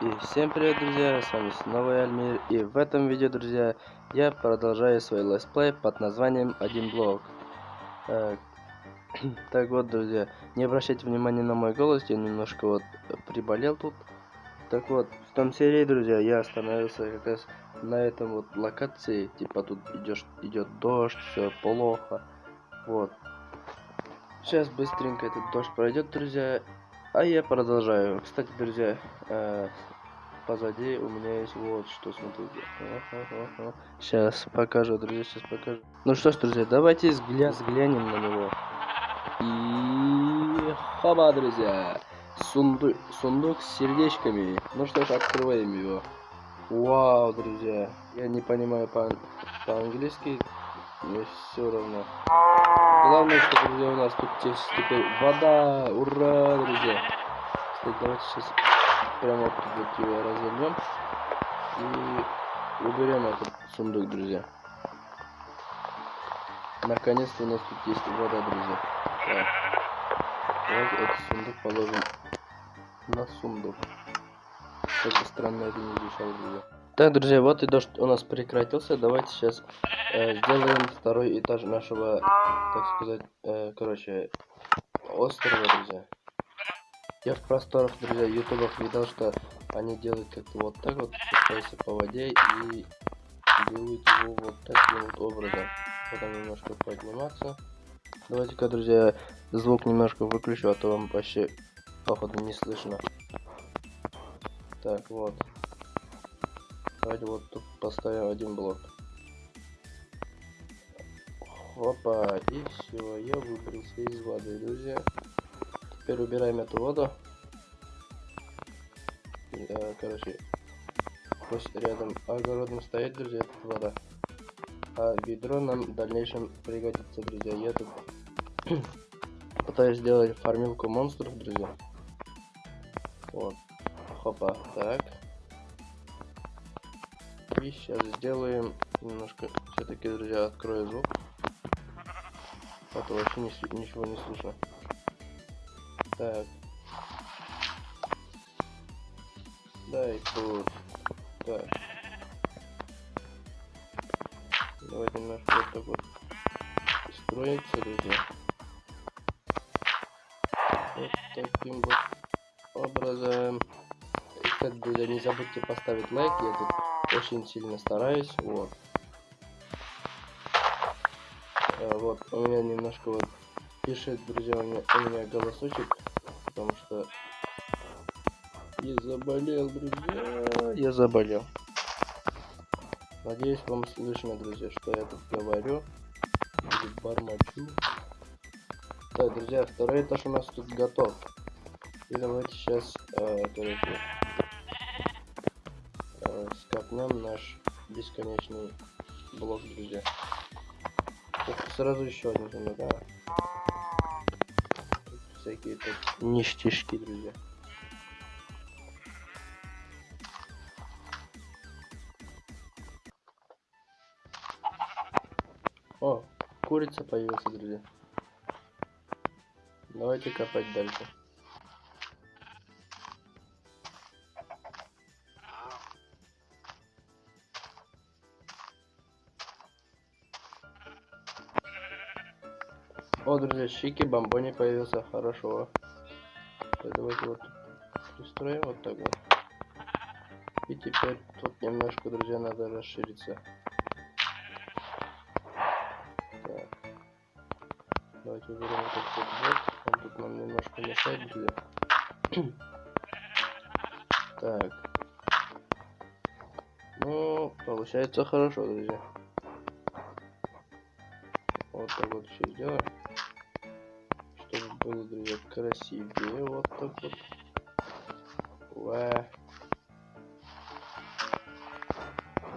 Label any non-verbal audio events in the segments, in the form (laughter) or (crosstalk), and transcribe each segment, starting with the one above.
И всем привет, друзья, с вами снова я, Альмир, и в этом видео, друзья, я продолжаю свой летсплей под названием «Один блок». Э, (clears throat) так вот, друзья, не обращайте внимания на мой голос, я немножко вот приболел тут. Так вот, в том серии, друзья, я остановился как раз на этом вот локации, типа тут идешь, идет дождь, все плохо, вот. Сейчас быстренько этот дождь пройдет, друзья, а я продолжаю. Кстати, друзья, э, позади у меня есть вот что, смотрите. Сейчас покажу, друзья, сейчас покажу. Ну что ж, друзья, давайте взгля взглянем на него. И хаба, друзья. Сундук, сундук с сердечками. Ну что ж, открываем его. Вау, друзья. Я не понимаю по-английски, по мне все равно. Главное, что, друзья, у нас тут теперь вода. Ура, друзья. Кстати, давайте сейчас прямо тут его развернем. И уберем этот сундук, друзья. Наконец-то у нас тут есть вода, друзья. Так. Давайте этот сундук положим на сундук. Как странно это не звучало, друзья. Так, друзья, вот и дождь у нас прекратился. Давайте сейчас э, сделаем второй этаж нашего, так сказать, э, короче, острова, друзья. Я в просторах, друзья, ютубах видел, что они делают как-то вот так вот, спускаются по воде и делают его вот таким вот образом. Потом немножко подниматься. Давайте-ка, друзья, звук немножко выключу, а то вам вообще, походу, не слышно. Так, вот. Давайте вот тут поставим один блок. Опа, и все, я выбрался из воды, друзья. Теперь убираем эту воду. Да, короче, пусть рядом огородом стоит, друзья, эта вода. А ведро нам в дальнейшем пригодится, друзья. Я тут (clears throat) пытаюсь сделать фармилку монстров, друзья. Вот. Хопа, так. И сейчас сделаем немножко, все-таки, друзья, открою звук. А то вообще не, ничего не слышно. Так. Да, и тут. Так. Давайте немножко вот так вот строится, друзья. Вот таким вот образом. И, кстати, друзья, не забудьте поставить лайк, я тут очень сильно стараюсь, вот. А, вот, у меня немножко вот пишет, друзья, у меня, у меня голосочек, потому что я заболел, друзья, я заболел. Надеюсь, вам слышно, друзья, что я тут говорю. Бормочу. Так, друзья, второй этаж у нас тут готов. И давайте сейчас, э, скопнем наш бесконечный блок, друзья. Ух, сразу еще один замеряю. Всякие тут ништяшки, друзья. О, курица появилась, друзья. Давайте копать дальше. О, друзья, Щики Бомбони появился, хорошо. Давайте вот пристроим вот так вот. И теперь тут немножко, друзья, надо расшириться. Так. Давайте уберем вот этот вот. Он тут нам немножко мешает, друзья. (clears throat) так. Ну, получается хорошо, друзья. Вот так вот все сделаем было, друзья, красивее. Вот так вот. Ва.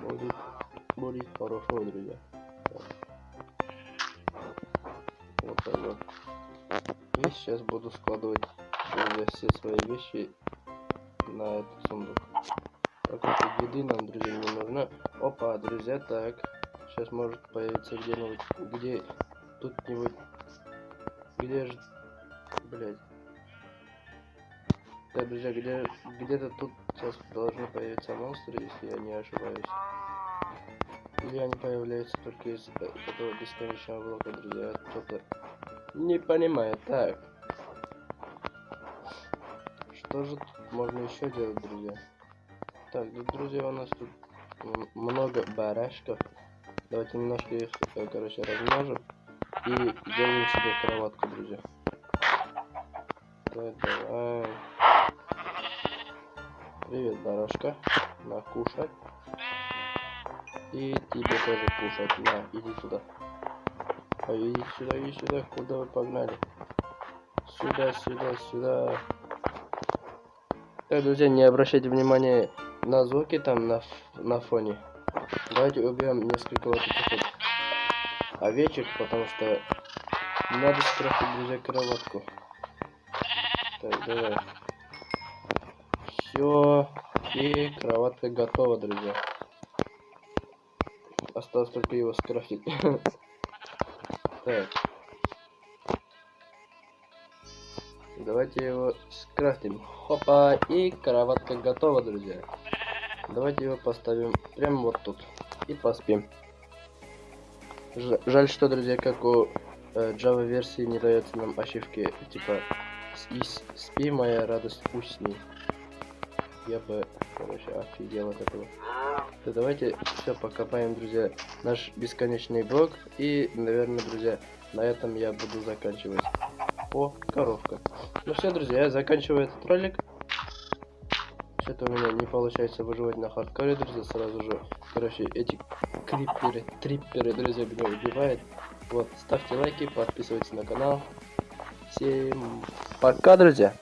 Будет, будет хорошо, друзья. Вот так вот. И сейчас буду складывать все свои вещи на этот сундук. Так вот, еды нам, друзья, не нужно. Опа, друзья, так. Сейчас может появиться где-нибудь, где тут-нибудь, где же Блять. Так, друзья, где, где-то тут сейчас должны появиться монстры, если я не ошибаюсь. Или они появляются только из этого бесконечного блока, друзья. Кто-то не понимает. Так. Что же тут можно еще делать, друзья? Так, друзья, у нас тут много барашков. Давайте немножко их, э, короче, размножим. И сделаем себе кроватку, друзья. Так, давай. Привет, барашка. На, кушать. И тебе тоже кушать. На, иди сюда. А иди сюда, иди сюда. Куда вы погнали? Сюда, сюда, сюда. Так, друзья, не обращайте внимания на звуки там на, на фоне. Давайте убьем несколько вот этих овечек, потому что надо скрафтить, друзья, кроватку. Так, давай. Все. И кроватка готова, друзья. Осталось только его скрафтить. (laughs) Так. Давайте его скрафтим. Хопа. И кроватка готова, друзья. Давайте его поставим прямо вот тут. И поспим. Ж- жаль, что, друзья, как у э, Java версии не дается нам ачивки, типа с- и с- спи, моя радость усни. Я бы, короче, офигел от этого. Да давайте все покопаем, друзья, наш бесконечный блок. И, наверное, друзья, на этом я буду заканчивать. О, коровка. Ну все, друзья, я заканчиваю этот ролик. Что-то у меня не получается выживать на хардкоре, друзья, сразу же. Короче, эти криперы, трипперы, друзья, меня убивают. Вот, ставьте лайки, подписывайтесь на канал. Всем пока, друзья!